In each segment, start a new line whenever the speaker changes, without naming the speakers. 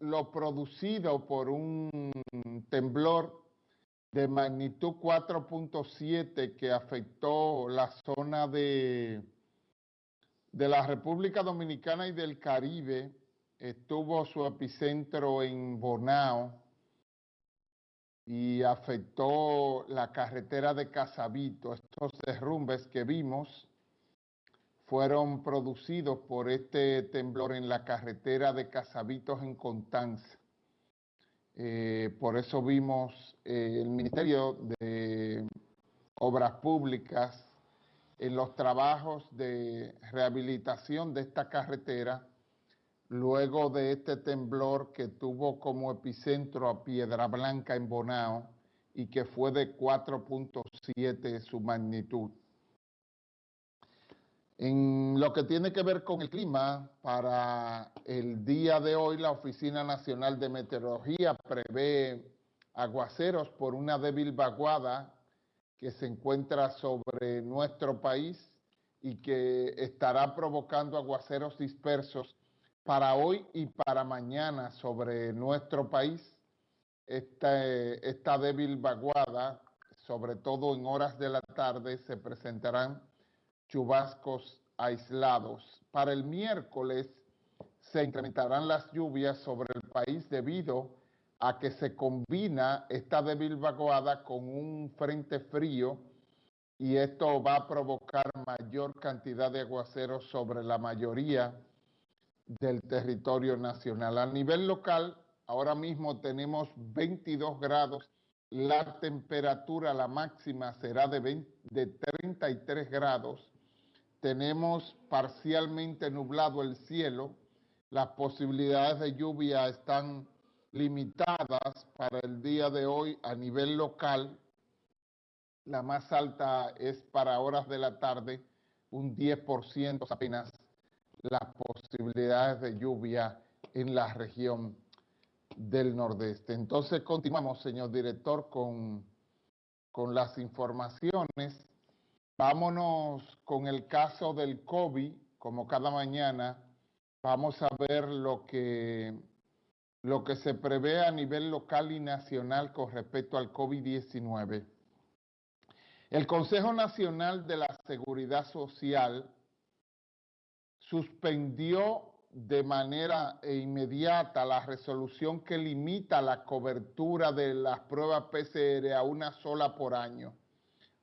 lo producido por un temblor de magnitud 4.7 que afectó la zona de, de la República Dominicana y del Caribe, estuvo su epicentro en Bonao y afectó la carretera de Casabito. Estos derrumbes que vimos fueron producidos por este temblor en la carretera de Casabitos en Contanza. Eh, por eso vimos eh, el Ministerio de Obras Públicas en los trabajos de rehabilitación de esta carretera luego de este temblor que tuvo como epicentro a Piedra Blanca en Bonao y que fue de 4.7 su magnitud. En lo que tiene que ver con el clima, para el día de hoy la Oficina Nacional de Meteorología prevé aguaceros por una débil vaguada que se encuentra sobre nuestro país y que estará provocando aguaceros dispersos para hoy y para mañana sobre nuestro país. Esta, débil vaguada, sobre todo en horas de la tarde, se presentarán chubascos aislados. Para el miércoles se incrementarán las lluvias sobre el país debido a que se combina esta débil vaguada con un frente frío y esto va a provocar mayor cantidad de aguaceros sobre la mayoría del territorio nacional. A nivel local, ahora mismo tenemos 22 grados, la temperatura, la máxima será de, de 33 grados tenemos parcialmente nublado el cielo, las posibilidades de lluvia están limitadas para el día de hoy a nivel local. La más alta es para horas de la tarde, un 10% apenas las posibilidades de lluvia en la región del nordeste. Entonces continuamos, señor director, con, con las informaciones. Vámonos con el caso del COVID, como cada mañana, vamos a ver lo que, lo que se prevé a nivel local y nacional con respecto al COVID-19. El Consejo Nacional de la Seguridad Social suspendió de manera inmediata la resolución que limita la cobertura de las pruebas PCR a una sola por año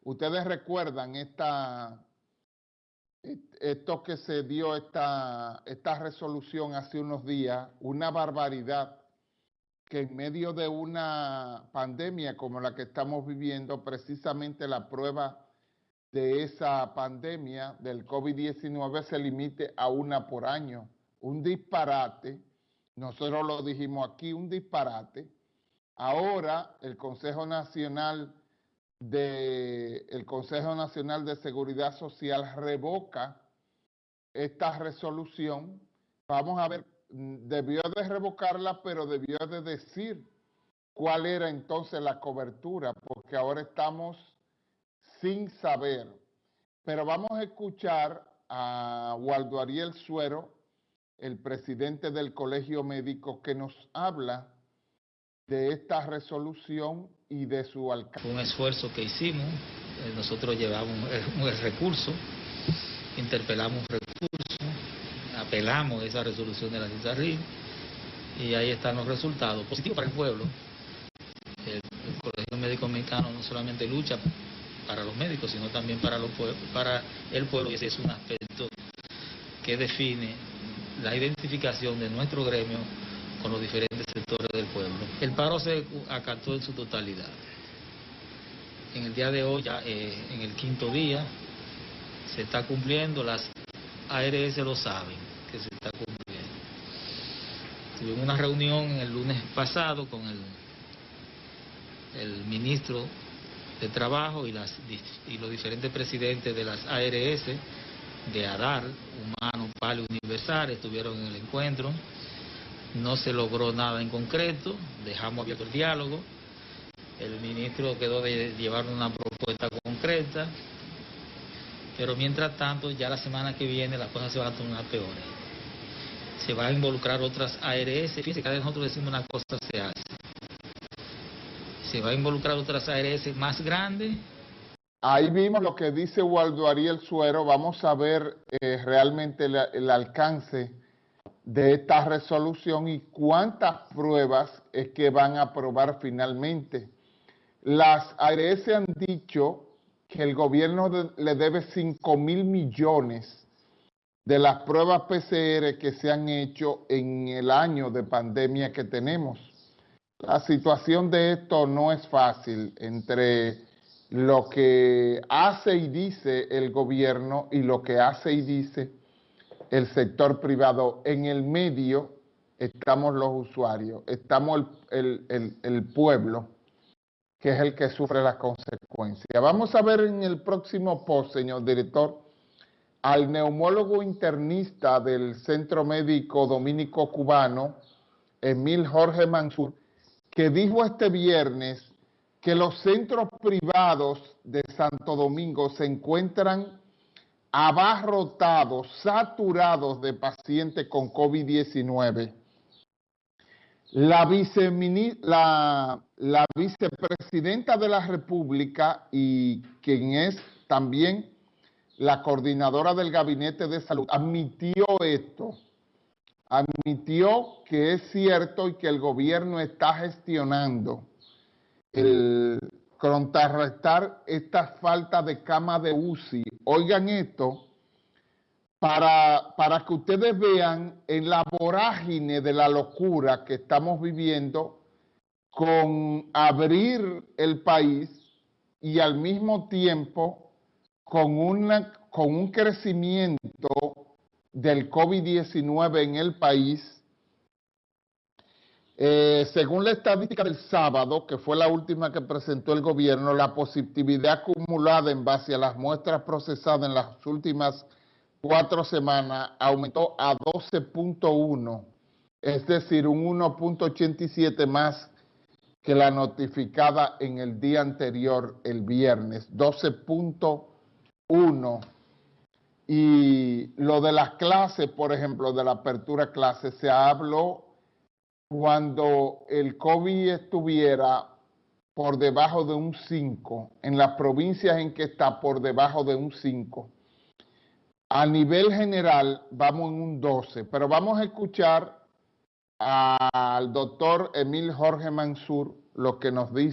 Ustedes recuerdan esta, esto que se dio, esta, esta resolución hace unos días, una barbaridad que en medio de una pandemia como la que estamos viviendo, precisamente la prueba de esa pandemia del COVID-19 se limite a una por año. Un disparate, nosotros lo dijimos aquí, un disparate. Ahora el Consejo Nacional del Consejo Nacional de Seguridad Social revoca esta resolución. Vamos a ver, debió de revocarla, pero debió de decir cuál era entonces la cobertura, porque ahora estamos sin saber. Pero vamos a escuchar a Waldo Ariel Suero, el presidente del Colegio Médico, que nos habla de esta resolución y de su alcance.
Un esfuerzo que hicimos, eh, nosotros llevamos un, recurso, interpelamos un recurso, apelamos a esa resolución de la CISARRI y ahí están los resultados positivos para el pueblo. El, Colegio Médico Mexicano no solamente lucha para los médicos, sino también para, para el pueblo y ese es un aspecto que define la identificación de nuestro gremio con los diferentes sectores del pueblo. El paro se acató en su totalidad. En el día de hoy, ya eh, en el quinto día, se está cumpliendo, las ARS lo saben, que se está cumpliendo. Tuvimos una reunión el lunes pasado con el, el ministro de Trabajo y, las, y los diferentes presidentes de las ARS, de ADAR, Humano, Palo Universal, estuvieron en el encuentro no se logró nada en concreto, dejamos abierto el diálogo, el ministro quedó de llevar una propuesta concreta, pero mientras tanto ya la semana que viene las cosas se van a tornar peores. se va a involucrar otras ARS. Fíjense, cada vez nosotros decimos una cosa se hace. Se va a involucrar otras ARS más grandes.
Ahí vimos lo que dice Waldo Ariel Suero. Vamos a ver eh, realmente el, alcance de esta resolución y cuántas pruebas es que van a aprobar finalmente. Las ARS han dicho que el gobierno le debe 5 mil millones de las pruebas PCR que se han hecho en el año de pandemia que tenemos. La situación de esto no es fácil entre lo que hace y dice el gobierno y lo que hace y dice el sector privado. En el medio estamos los usuarios, estamos el, el pueblo, que es el que sufre las consecuencias. Vamos a ver en el próximo post, señor director, al neumólogo internista del Centro Médico Dominico Cubano, Emil Jorge Mansur, que dijo este viernes que los centros privados de Santo Domingo se encuentran abarrotados, saturados de pacientes con COVID-19. La, la, vicepresidenta de la República y quien es también la coordinadora del Gabinete de Salud, admitió esto, admitió que es cierto y que el gobierno está gestionando el contrarrestar esta falta de cama de UCI. Oigan esto, para, para que ustedes vean en la vorágine de la locura que estamos viviendo con abrir el país y al mismo tiempo con, una, con un crecimiento del COVID-19 en el país, eh, según la estadística del sábado, que fue la última que presentó el gobierno, la positividad acumulada en base a las muestras procesadas en las últimas cuatro semanas aumentó a 12.1, es decir, un 1.87 más que la notificada en el día anterior, el viernes, 12.1 uno. Y lo de las clases, por ejemplo, de la apertura clase, se habló cuando el COVID estuviera por debajo de un 5, en las provincias en que está por debajo de un 5. A nivel general vamos en un 12, pero vamos a escuchar al doctor Emil Jorge Mansur lo que nos dice